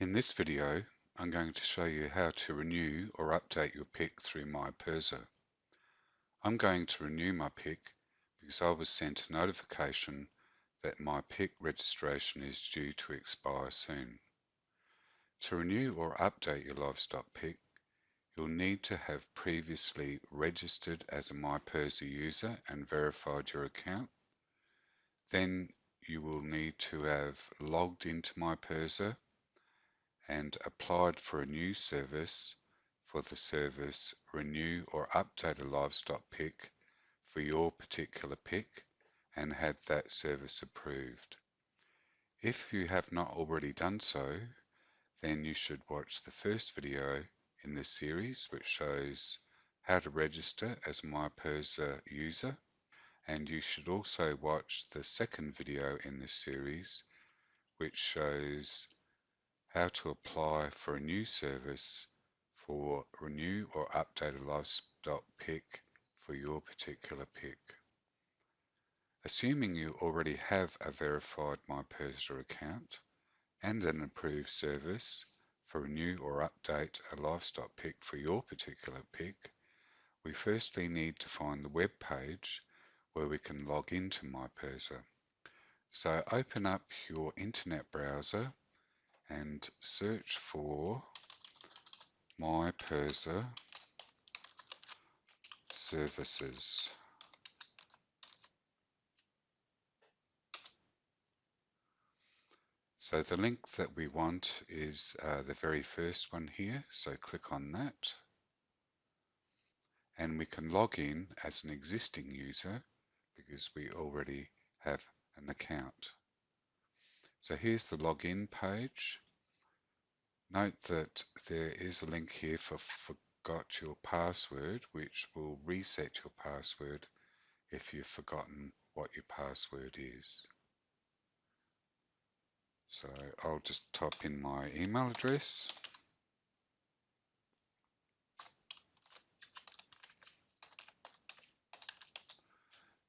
In this video, I'm going to show you how to renew or update your pick through MyPIRSA. I'm going to renew my pick because I was sent a notification that my pick registration is due to expire soon. To renew or update your livestock pick, you'll need to have previously registered as a MyPIRSA user and verified your account. Then you will need to have logged into MyPIRSA and applied for a new service for the service renew or update a livestock pick for your particular pick and had that service approved. If you have not already done so, then you should watch the first video in this series which shows how to register as a MyPIRSA user and you should also watch the second video in this series which shows how to apply for a new service for renew or update a livestock pick for your particular pick. Assuming you already have a verified MyPIRSA account and an approved service for renew or update a livestock pick for your particular pick, we firstly need to find the web page where we can log into MyPIRSA. So open up your internet browser and search for MyPIRSA services. So the link that we want is uh, the very first one here, so click on that. And we can log in as an existing user because we already have an account. So here's the login page. Note that there is a link here for forgot your password, which will reset your password if you've forgotten what your password is. So I'll just type in my email address.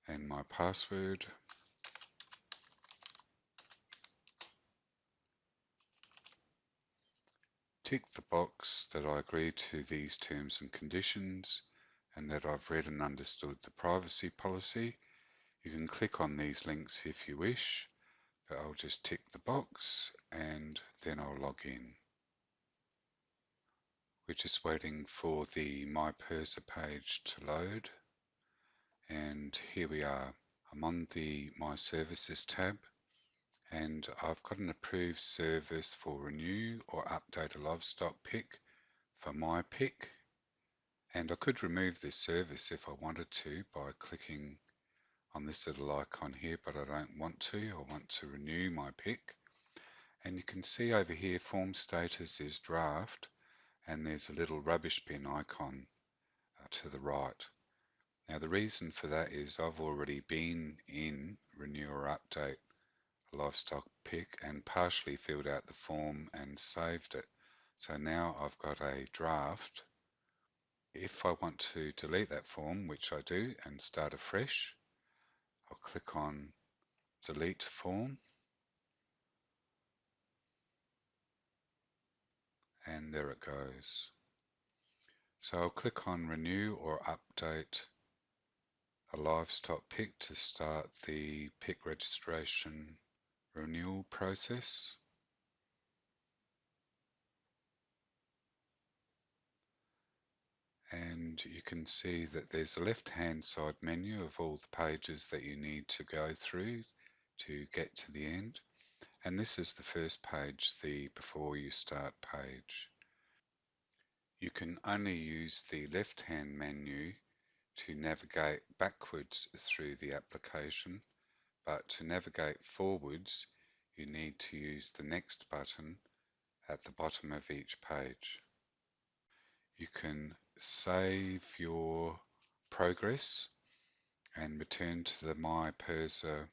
and my password. Tick the box that I agree to these terms and conditions and that I've read and understood the privacy policy. You can click on these links if you wish, but I'll just tick the box and then I'll log in. We're just waiting for the My PIRSA page to load. And here we are. I'm on the My Services tab and I've got an approved service for renew or update a livestock pick for my pick. And I could remove this service if I wanted to by clicking on this little icon here but I don't want to. I want to renew my pick. And you can see over here form status is draft and there's a little rubbish bin icon uh, to the right. Now the reason for that is I've already been in renew or update livestock pick and partially filled out the form and saved it. So now I've got a draft. If I want to delete that form, which I do, and start afresh, I'll click on delete form. And there it goes. So I'll click on renew or update a livestock pick to start the pick registration renewal process. And you can see that there's a left hand side menu of all the pages that you need to go through to get to the end. And this is the first page, the before you start page. You can only use the left hand menu to navigate backwards through the application but to navigate forwards you need to use the next button at the bottom of each page. You can save your progress and return to the My PIRSA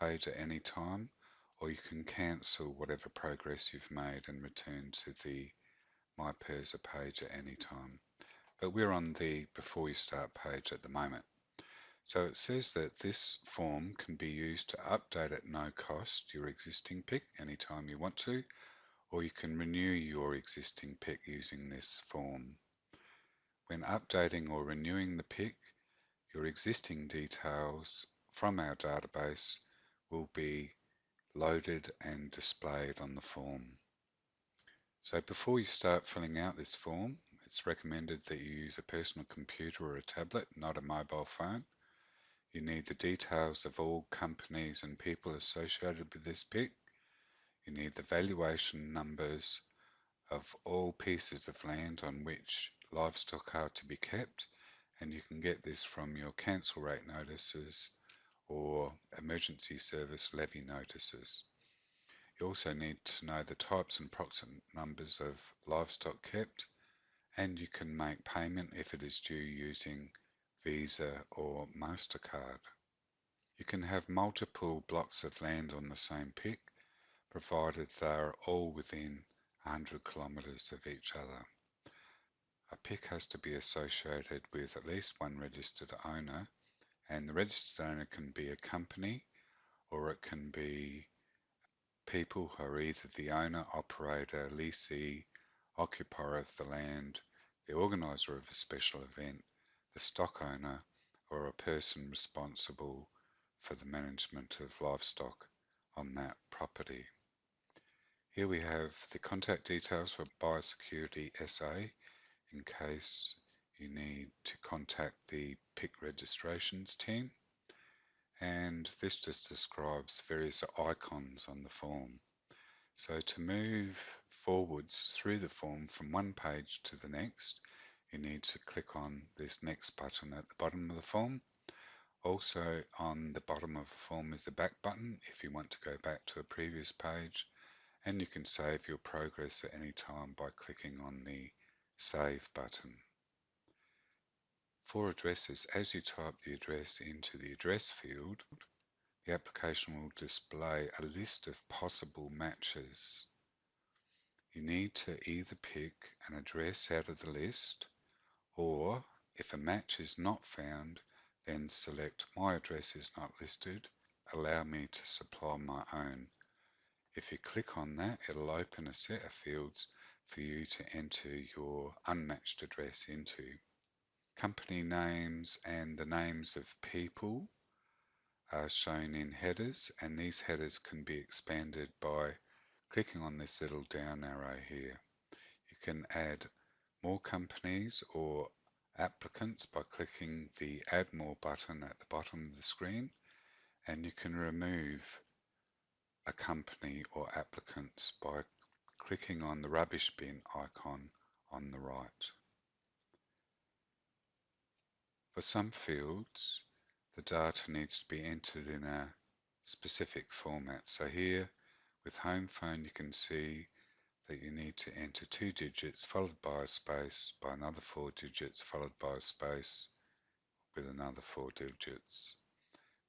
page at any time or you can cancel whatever progress you've made and return to the My PIRSA page at any time. But we're on the before you start page at the moment. So it says that this form can be used to update at no cost your existing PIC anytime you want to, or you can renew your existing PIC using this form. When updating or renewing the PIC, your existing details from our database will be loaded and displayed on the form. So before you start filling out this form, it's recommended that you use a personal computer or a tablet, not a mobile phone. You need the details of all companies and people associated with this PIC. You need the valuation numbers of all pieces of land on which livestock are to be kept and you can get this from your council rate notices or emergency service levy notices. You also need to know the types and approximate numbers of livestock kept and you can make payment if it is due using Visa or MasterCard. You can have multiple blocks of land on the same pick, provided they are all within 100 kilometres of each other. A pick has to be associated with at least one registered owner and the registered owner can be a company or it can be people who are either the owner, operator, leasee, occupier of the land, the organiser of a special event, the stock owner, or a person responsible for the management of livestock on that property. Here we have the contact details for Biosecurity SA in case you need to contact the PIC registrations team and this just describes various icons on the form. So to move forwards through the form from one page to the next you need to click on this next button at the bottom of the form. Also on the bottom of the form is the back button if you want to go back to a previous page and you can save your progress at any time by clicking on the Save button. For addresses, as you type the address into the address field, the application will display a list of possible matches. You need to either pick an address out of the list or if a match is not found, then select My address is not listed, allow me to supply my own. If you click on that, it'll open a set of fields for you to enter your unmatched address into. Company names and the names of people are shown in headers and these headers can be expanded by clicking on this little down arrow here. You can add more companies or applicants by clicking the add more button at the bottom of the screen and you can remove a company or applicants by clicking on the rubbish bin icon on the right. For some fields, the data needs to be entered in a specific format. So here with home phone, you can see that you need to enter two digits followed by a space by another four digits followed by a space with another four digits.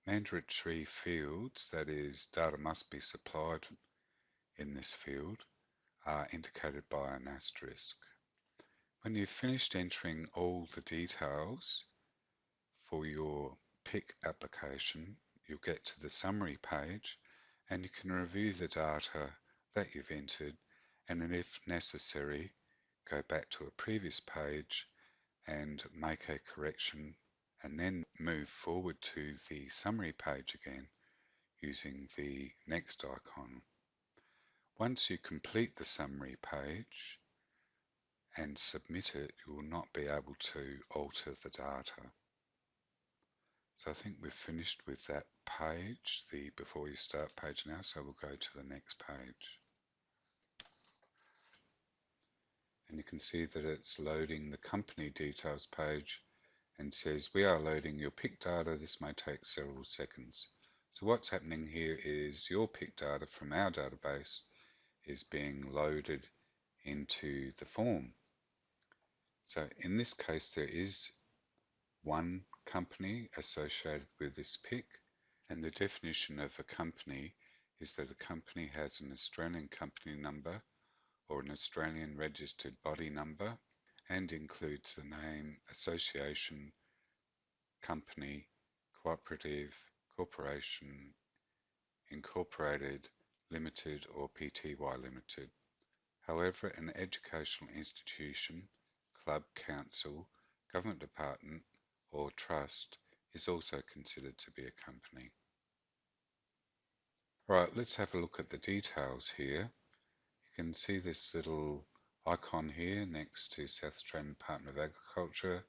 Mandatory fields, that is, data must be supplied in this field, are indicated by an asterisk. When you've finished entering all the details for your PIC application, you'll get to the summary page and you can review the data that you've entered and then if necessary go back to a previous page and make a correction and then move forward to the summary page again using the next icon. Once you complete the summary page and submit it, you will not be able to alter the data. So I think we've finished with that page, the before you start page now, so we'll go to the next page. And you can see that it's loading the company details page and says we are loading your PIC data, this may take several seconds. So what's happening here is your PIC data from our database is being loaded into the form. So in this case, there is one company associated with this PIC, and the definition of a company is that a company has an Australian company number or an Australian registered body number and includes the name, association, company, cooperative, corporation, incorporated, Limited or Pty Limited. However, an educational institution, club, council, government department, or trust is also considered to be a company. Right, let's have a look at the details here. Can see this little icon here next to South Australian Department of Agriculture.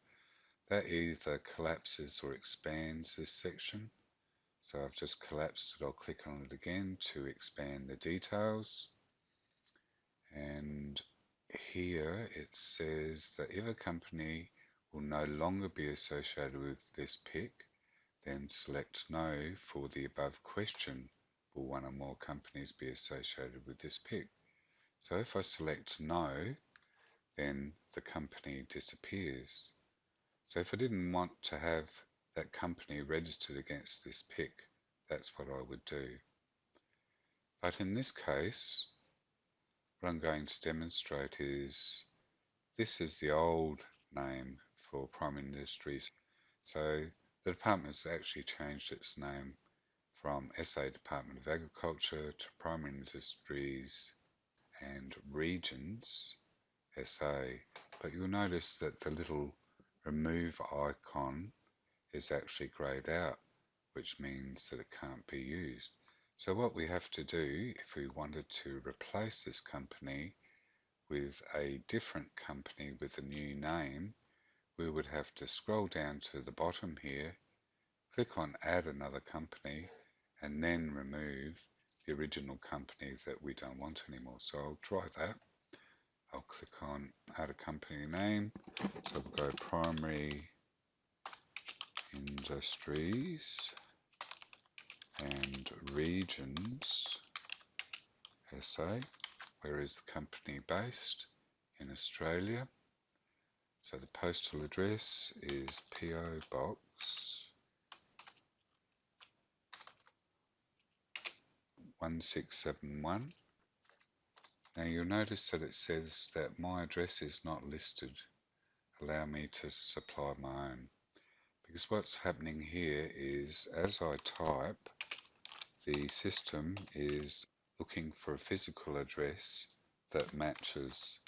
That either collapses or expands this section. So I've just collapsed it, I'll click on it again to expand the details. And here it says that if a company will no longer be associated with this pick, then select no for the above question. Will one or more companies be associated with this PIC? So if I select no, then the company disappears. So if I didn't want to have that company registered against this pick, that's what I would do. But in this case, what I'm going to demonstrate is this is the old name for Primary Industries. So the department has actually changed its name from SA Department of Agriculture to Primary Industries and Regions SA. But you'll notice that the little remove icon is actually grayed out, which means that it can't be used. So what we have to do if we wanted to replace this company with a different company with a new name, we would have to scroll down to the bottom here, click on add another company, and then remove the original company that we don't want anymore. So I'll try that. I'll click on add a company name. So we'll go primary industries and regions SA. Where is the company based? In Australia. So the postal address is PO Box 1671. Now you'll notice that it says that my address is not listed. Allow me to supply my own. Because what's happening here is as I type the system is looking for a physical address that matches.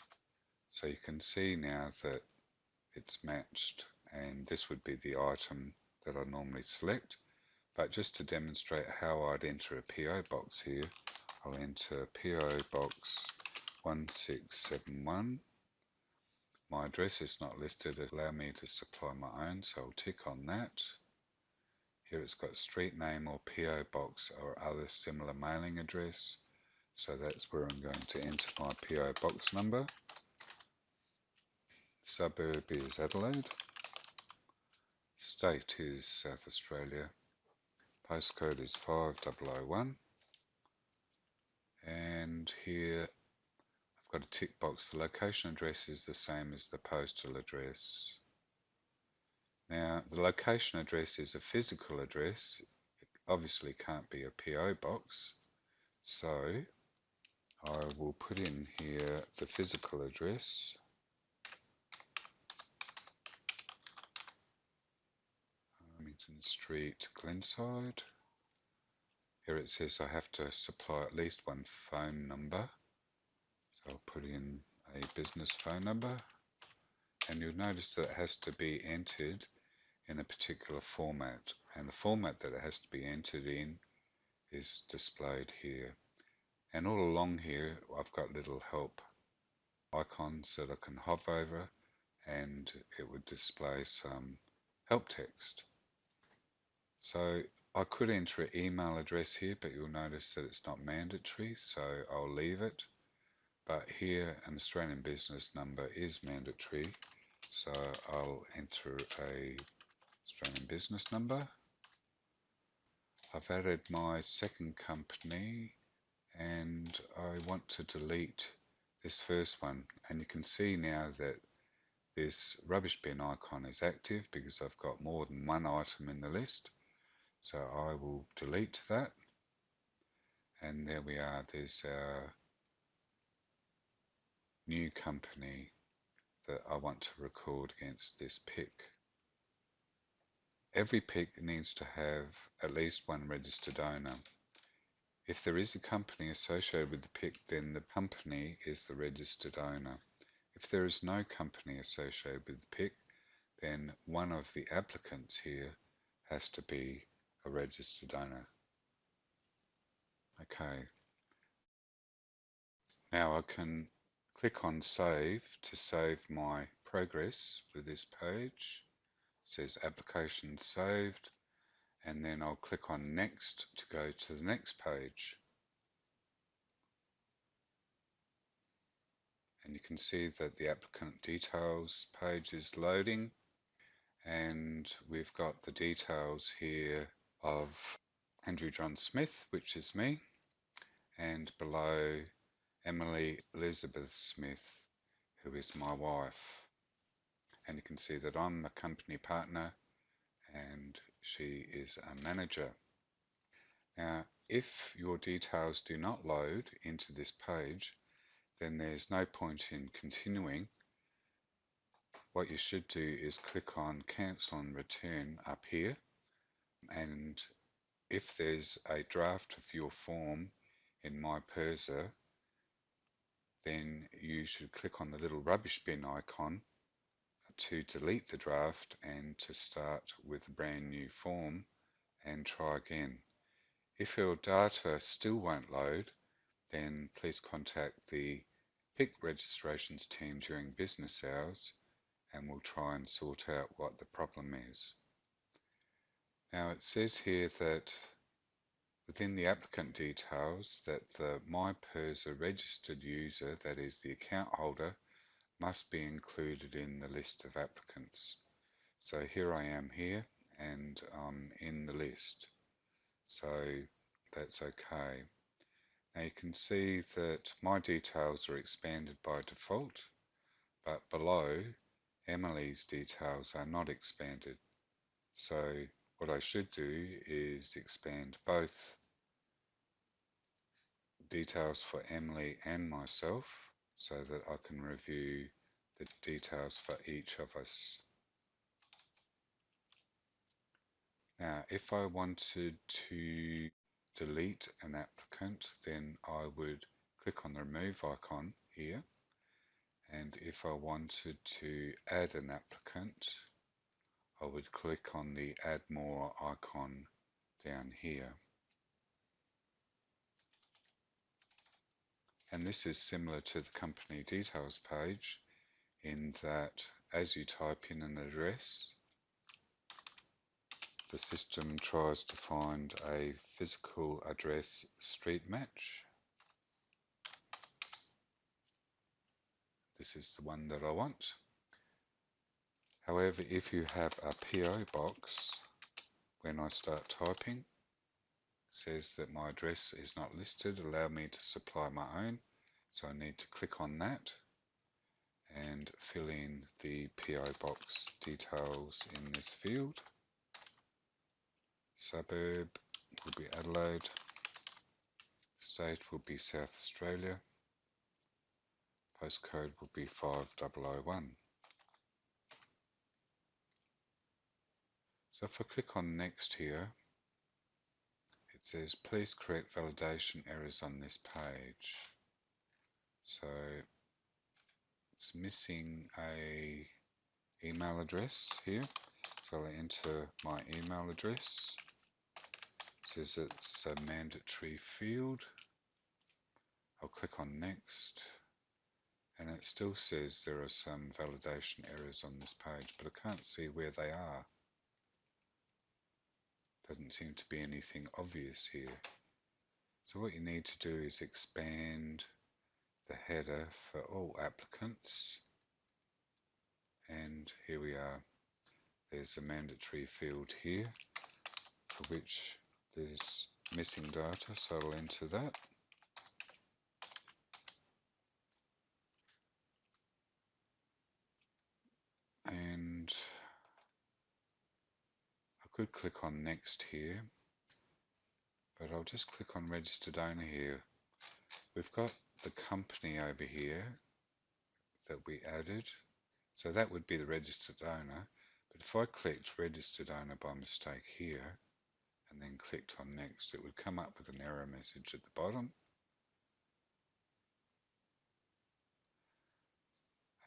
So you can see now that it's matched and this would be the item that I normally select. But just to demonstrate how I'd enter a PO box here, I'll enter PO box 1671. My address is not listed, allow me to supply my own, so I'll tick on that. Here it's got street name or PO box or other similar mailing address. So that's where I'm going to enter my PO box number. Suburb is Adelaide. State is South Australia. Postcode is 5001. And here I've got a tick box. The location address is the same as the postal address. Now, the location address is a physical address. It obviously can't be a PO box. So, I will put in here the physical address. Street, Glenside. Here it says I have to supply at least one phone number. So I'll put in a business phone number. And you'll notice that it has to be entered in a particular format and the format that it has to be entered in is displayed here and all along here I've got little help icons that I can hover over and it would display some help text so I could enter an email address here but you'll notice that it's not mandatory so I'll leave it. But here an Australian business number is mandatory so I'll enter a Australian business number. I've added my second company and I want to delete this first one. And you can see now that this rubbish bin icon is active because I've got more than one item in the list so I will delete that and there we are there's a new company that I want to record against this pick. Every pick needs to have at least one registered owner. If there is a company associated with the pick, then the company is the registered owner. If there is no company associated with the pick, then one of the applicants here has to be a registered owner. Okay. Now I can click on save to save my progress for this page. It says application saved and then I'll click on next to go to the next page. And you can see that the applicant details page is loading and we've got the details here of Andrew John Smith, which is me, and below Emily Elizabeth Smith, who is my wife. And you can see that I'm a company partner and she is a manager. Now, if your details do not load into this page, then there's no point in continuing. What you should do is click on cancel and return up here. And if there's a draft of your form in My PIRSA, then you should click on the little rubbish bin icon to delete the draft and to start with a brand new form and try again. If your data still won't load, then please contact the PIC registrations team during business hours and we'll try and sort out what the problem is. Now it says here that within the applicant details that the MyPIRSA registered user, that is the account holder, must be included in the list of applicants. So here I am here and I'm in the list. So that's okay. Now you can see that my details are expanded by default, but below Emily's details are not expanded. So what I should do is expand both details for Emily and myself so that I can review the details for each of us. Now, if I wanted to delete an applicant, then I would click on the remove icon here. And if I wanted to add an applicant, I would click on the add more icon down here. And this is similar to the company details page in that as you type in an address, the system tries to find a physical address street match. This is the one that I want. However, if you have a PO box, when I start typing, says that my address is not listed, allow me to supply my own. So I need to click on that and fill in the PO box details in this field. Suburb will be Adelaide. State will be South Australia. Postcode will be 5001. So if I click on next here, it says please correct validation errors on this page. So it's missing a email address here. So I enter my email address. It says it's a mandatory field. I'll click on next and it still says there are some validation errors on this page but I can't see where they are. Doesn't seem to be anything obvious here. So what you need to do is expand the header for all applicants. And here we are. There's a mandatory field here for which there's missing data, so I'll enter that. And I could click on next here, but I'll just click on registered owner here. We've got the company over here that we added. So that would be the registered owner. But if I clicked registered owner by mistake here and then clicked on next, it would come up with an error message at the bottom.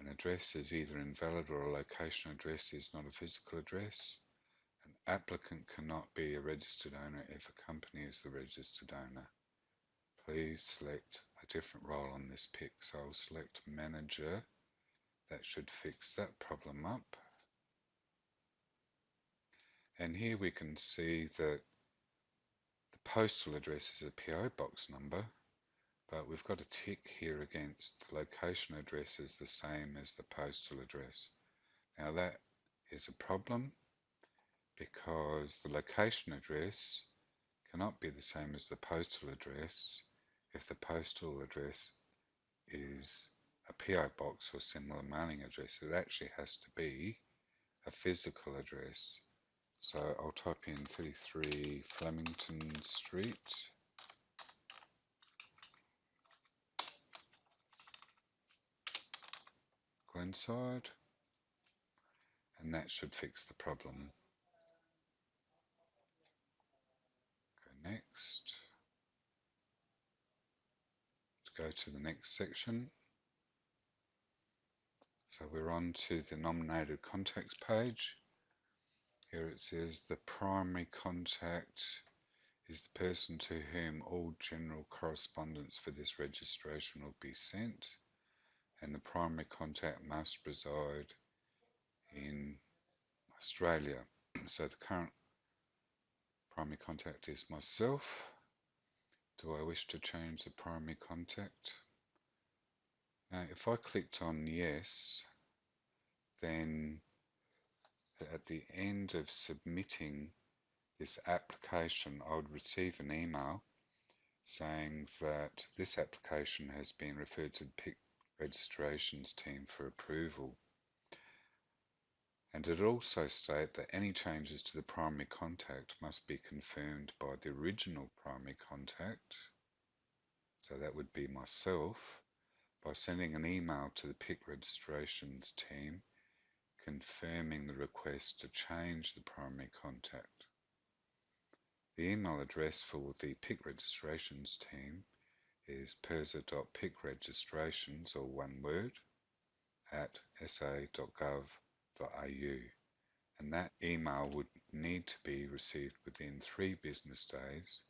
An address is either invalid or a location address is not a physical address. An applicant cannot be a registered owner if a company is the registered owner. Please select a different role on this pick. So I'll select manager. That should fix that problem up. And here we can see that the postal address is a PO box number, but we've got a tick here against the location address is the same as the postal address. Now that is a problem because the location address cannot be the same as the postal address if the postal address is a PO box or similar mailing address. It actually has to be a physical address. So I'll type in 33 Flemington Street. Glenside. And that should fix the problem. Go next. Go to the next section. So we're on to the nominated contacts page. Here it says the primary contact is the person to whom all general correspondence for this registration will be sent and the primary contact must reside in Australia. So the current primary contact is myself. Do I wish to change the primary contact? Now if I clicked on yes, then at the end of submitting this application, I would receive an email saying that this application has been referred to the PIC registrations team for approval. And it also state that any changes to the primary contact must be confirmed by the original primary contact, so that would be myself, by sending an email to the PIC registrations team confirming the request to change the primary contact. The email address for the PIC registrations team is pirsa.picregistrations, or one word, at sa.gov.au. And that email would need to be received within three business days.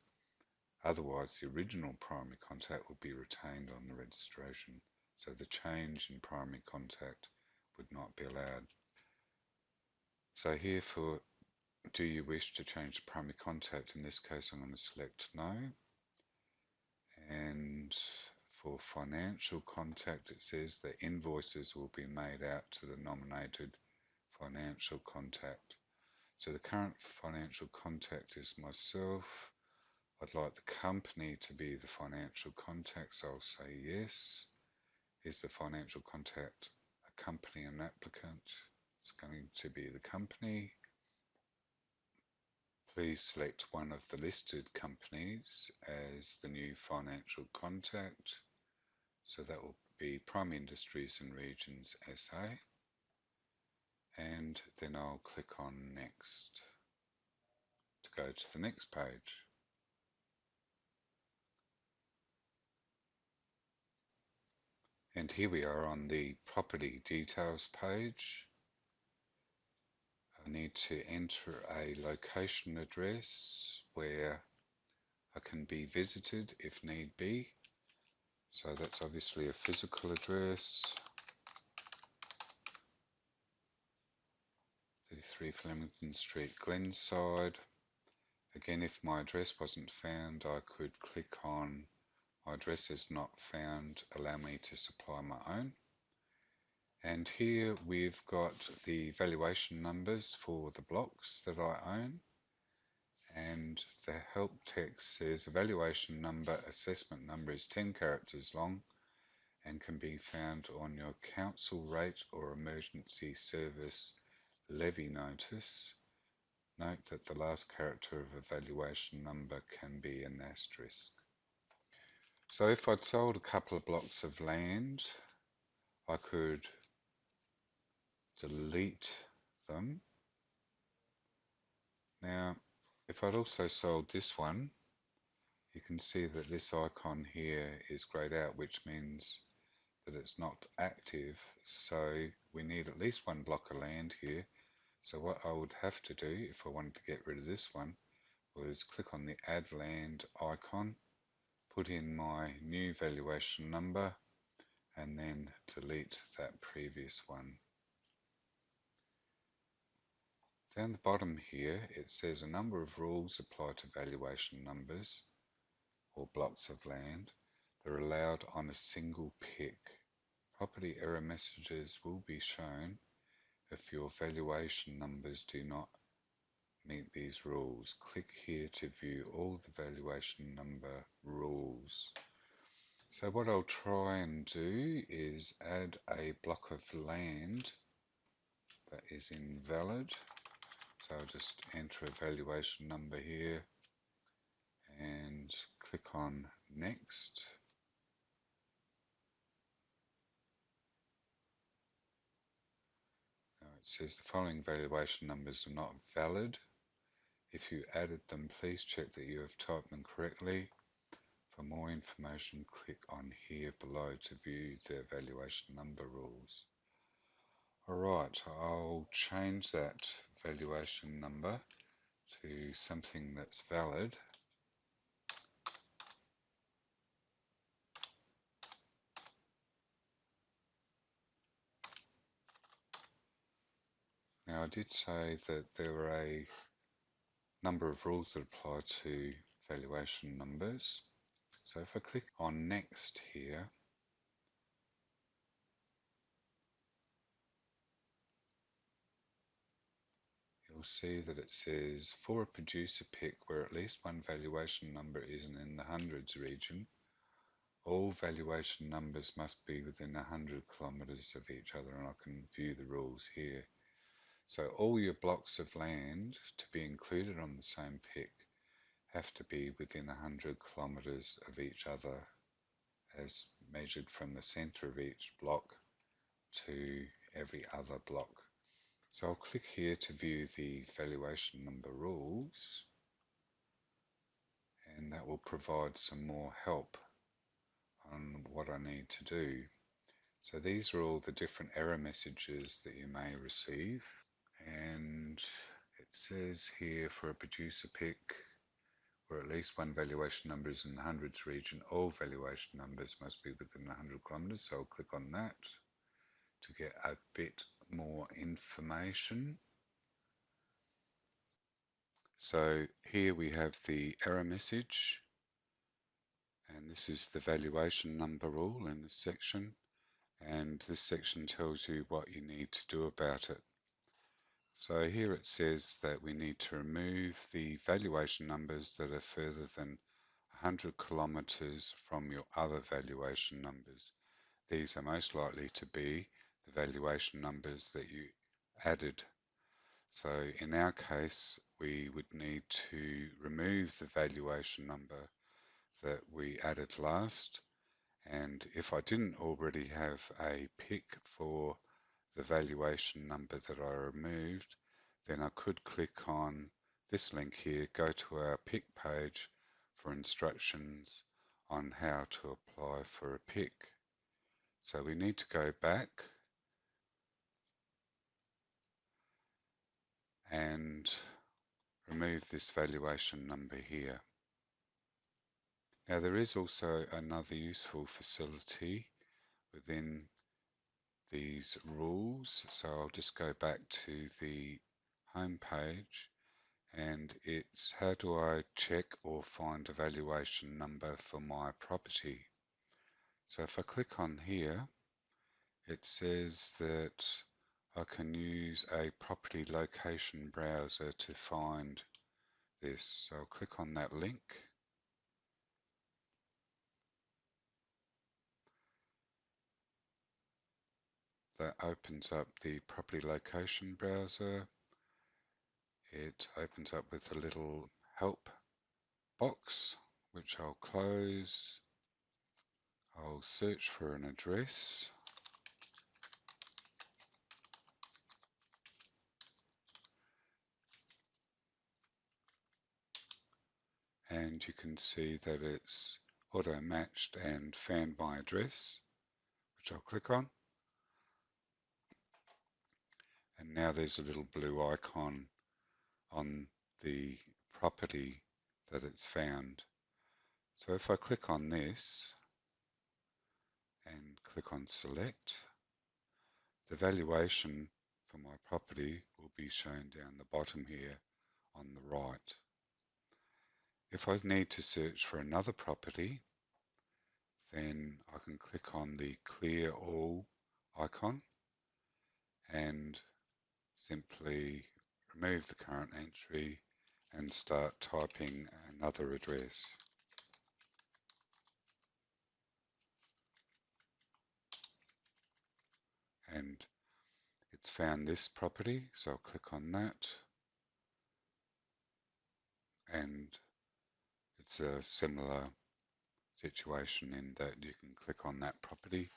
Otherwise, the original primary contact would be retained on the registration. So the change in primary contact would not be allowed. So here for do you wish to change the primary contact? In this case, I'm going to select no. And for financial contact, it says that invoices will be made out to the nominated financial contact. So the current financial contact is myself. I'd like the company to be the financial contact, so I'll say yes. Is the financial contact a company and applicant? It's going to be the company. Please select one of the listed companies as the new financial contact. So that will be Prime Industries and Regions SA. And then I'll click on Next to go to the next page. And here we are on the property details page. I need to enter a location address where I can be visited if need be. So that's obviously a physical address. 33 Flemington Street, Glenside. Again, if my address wasn't found, I could click on my address is not found, allow me to supply my own. And here we've got the valuation numbers for the blocks that I own. And the help text says evaluation number, assessment number is 10 characters long and can be found on your council rate or emergency service levy notice. Note that the last character of evaluation number can be an asterisk. So if I'd sold a couple of blocks of land, I could delete them. Now, If I'd also sold this one, you can see that this icon here is grayed out, which means that it's not active. So we need at least one block of land here. So what I would have to do if I wanted to get rid of this one was click on the add land icon, put in my new valuation number, and then delete that previous one. Down the bottom here, it says a number of rules apply to valuation numbers or blocks of land that are allowed on a single pick. Property error messages will be shown if your valuation numbers do not meet these rules. Click here to view all the valuation number rules. So what I'll try and do is add a block of land that is invalid. So I'll just enter a valuation number here and click on next. It says the following valuation numbers are not valid. If you added them, please check that you have typed them correctly. For more information, click on here below to view the valuation number rules. Alright, I'll change that valuation number to something that's valid. Now I did say that there are a number of rules that apply to valuation numbers. So if I click on next here, you'll see that it says for a producer pick where at least one valuation number isn't in the hundreds region, all valuation numbers must be within 100 kilometers of each other and I can view the rules here. So all your blocks of land to be included on the same pick have to be within 100 kilometers of each other as measured from the center of each block to every other block. So I'll click here to view the valuation number rules and that will provide some more help on what I need to do. So these are all the different error messages that you may receive and it says here for a producer pick where at least one valuation number is in the hundreds region, all valuation numbers must be within 100 kilometers. So I'll click on that to get a bit more information. So here we have the error message and this is the valuation number rule in this section and this section tells you what you need to do about it. So here it says that we need to remove the valuation numbers that are further than 100 kilometers from your other valuation numbers. These are most likely to be the valuation numbers that you added. So in our case, we would need to remove the valuation number that we added last. And if I didn't already have a pick for the valuation number that I removed, then I could click on this link here, go to our pick page for instructions on how to apply for a pick. So we need to go back and remove this valuation number here. Now there is also another useful facility within these rules. So I'll just go back to the home page and it's how do I check or find a valuation number for my property. So if I click on here, it says that I can use a property location browser to find this. So I'll click on that link. That opens up the property location browser. It opens up with a little help box, which I'll close. I'll search for an address. and you can see that it's auto matched and found my address which I'll click on and now there's a little blue icon on the property that it's found. So if I click on this and click on select the valuation for my property will be shown down the bottom here on the right. If I need to search for another property, then I can click on the clear all icon and simply remove the current entry and start typing another address. And it's found this property, so I'll click on that and it's a similar situation in that you can click on that property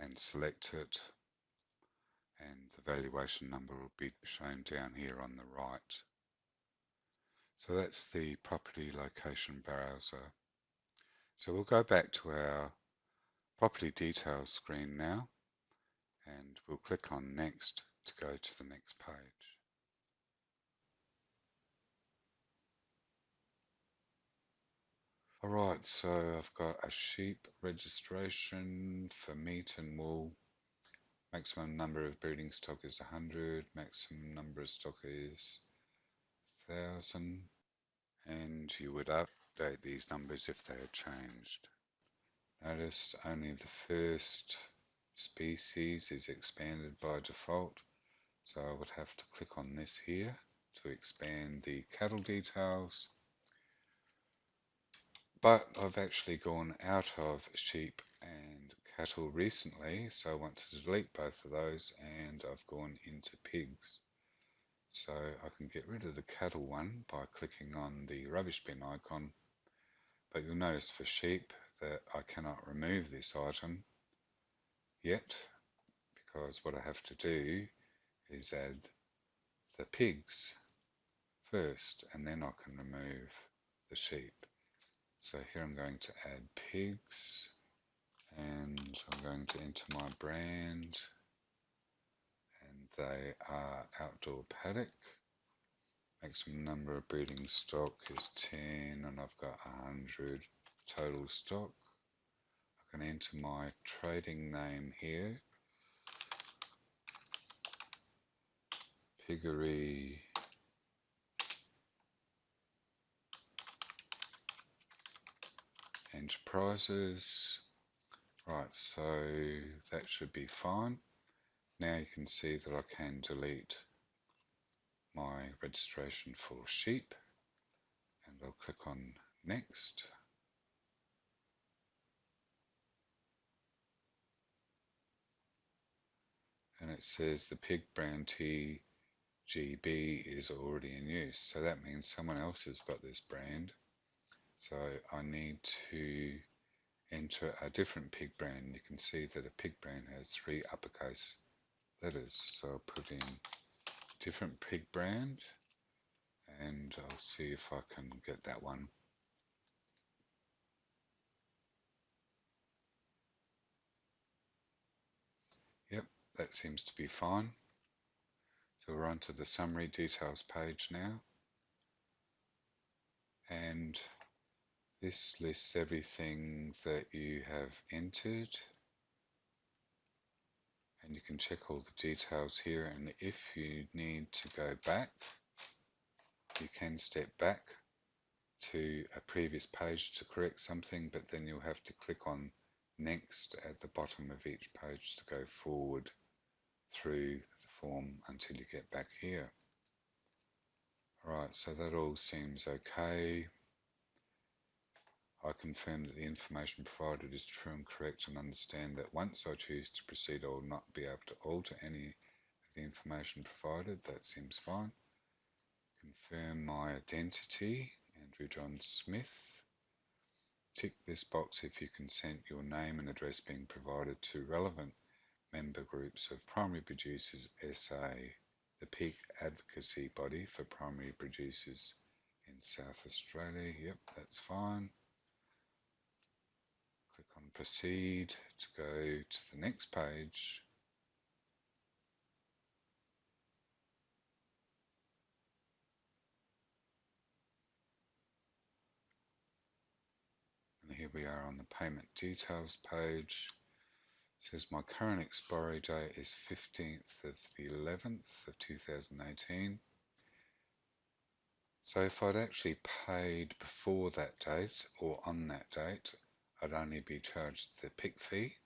and select it the valuation number will be shown down here on the right. So that's the property location browser. So we'll go back to our property details screen now and we'll click on next to go to the next page. Alright, so I've got a sheep registration for meat and wool. Maximum number of breeding stock is 100, maximum number of stock is 1000 and you would update these numbers if they had changed. Notice only the first species is expanded by default. So I would have to click on this here to expand the cattle details. But I've actually gone out of sheep and cattle recently, so I want to delete both of those and I've gone into pigs. So I can get rid of the cattle one by clicking on the rubbish bin icon, but you'll notice for sheep that I cannot remove this item yet because what I have to do is add the pigs first and then I can remove the sheep. So here I'm going to add pigs and I'm going to enter my brand and they are outdoor paddock. Maximum number of breeding stock is 10 and I've got 100 total stock. I can enter my trading name here. Piggery enterprises. Right, so that should be fine. Now you can see that I can delete my registration for sheep and I'll click on next. And it says the pig brand TGB is already in use. So that means someone else has got this brand so I need to enter a different pig brand. You can see that a pig brand has three uppercase letters. So I'll put in different pig brand and I'll see if I can get that one. Yep, that seems to be fine. So we're on to the summary details page now. And this lists everything that you have entered and you can check all the details here and if you need to go back you can step back to a previous page to correct something but then you'll have to click on next at the bottom of each page to go forward through the form until you get back here. Alright, so that all seems okay. I confirm that the information provided is true and correct and understand that once I choose to proceed I will not be able to alter any of the information provided. That seems fine. Confirm my identity, Andrew John Smith. Tick this box if you consent your name and address being provided to relevant member groups of Primary Producers SA, the peak advocacy body for primary producers in South Australia. Yep, that's fine. Proceed to go to the next page. And here we are on the payment details page. It says my current expiry date is 15th of the 11th of 2018. So if I'd actually paid before that date or on that date, I'd only be charged the PIC fee.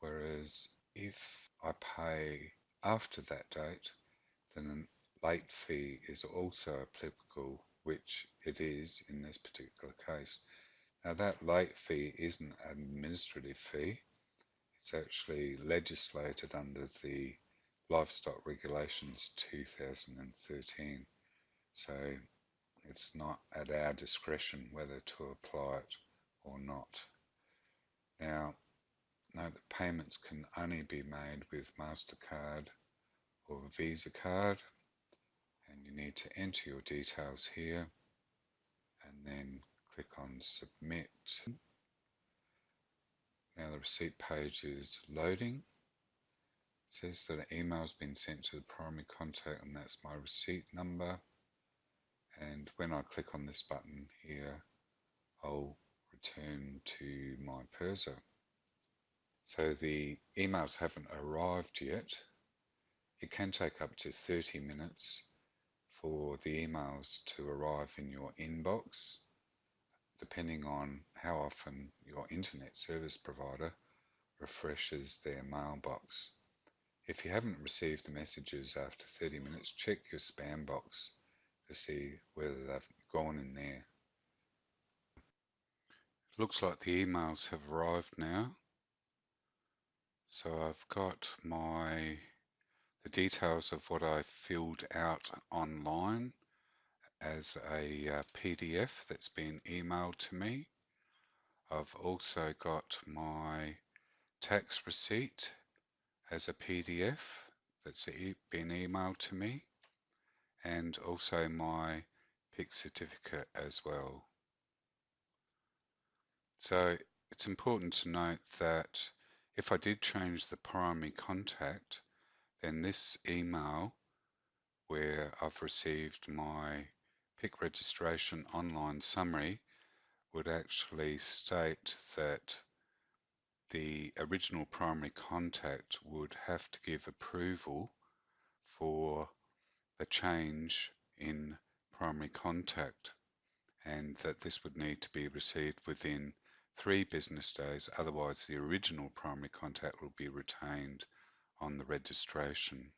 Whereas if I pay after that date, then a late fee is also applicable, which it is in this particular case. Now that late fee isn't an administrative fee, it's actually legislated under the Livestock Regulations 2013. So it's not at our discretion whether to apply it or not. Now, note that payments can only be made with MasterCard or Visa card and you need to enter your details here and then click on submit. Now the receipt page is loading. It says that an email has been sent to the primary contact and that's my receipt number and when I click on this button here I'll return to my PIRSA. So the emails haven't arrived yet. It can take up to 30 minutes for the emails to arrive in your inbox depending on how often your internet service provider refreshes their mailbox. If you haven't received the messages after 30 minutes, check your spam box to see whether they've gone in there. Looks like the emails have arrived now. So I've got my the details of what I filled out online as a uh, PDF that's been emailed to me. I've also got my tax receipt as a PDF that's been emailed to me and also my PIC certificate as well. So it's important to note that if I did change the primary contact, then this email where I've received my PIC registration online summary would actually state that the original primary contact would have to give approval for a change in primary contact and that this would need to be received within three business days, otherwise the original primary contact will be retained on the registration.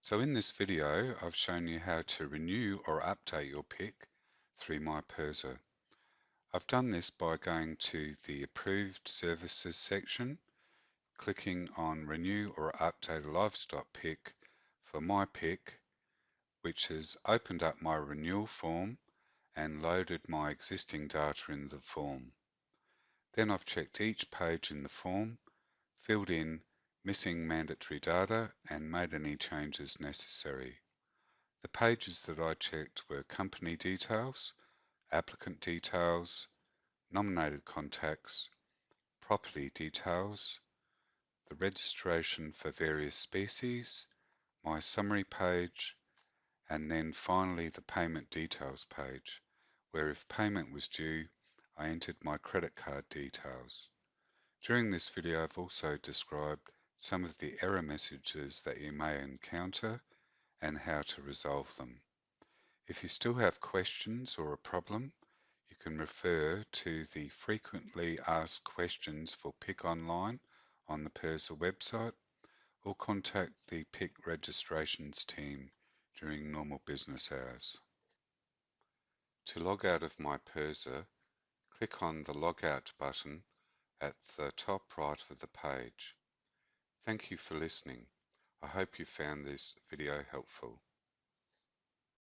So in this video, I've shown you how to renew or update your PIC through MyPIRSA. I've done this by going to the Approved Services section, clicking on Renew or Update a Livestock PIC for my PIC which has opened up my renewal form and loaded my existing data in the form. Then I've checked each page in the form, filled in missing mandatory data and made any changes necessary. The pages that I checked were company details, applicant details, nominated contacts, property details, the registration for various species, my summary page, and then finally the payment details page, where if payment was due, I entered my credit card details. During this video, I've also described some of the error messages that you may encounter and how to resolve them. If you still have questions or a problem, you can refer to the frequently asked questions for PIC Online on the PIRSA website or contact the PIC registrations team during normal business hours. To log out of my PIRSA, click on the Logout button at the top right of the page. Thank you for listening. I hope you found this video helpful.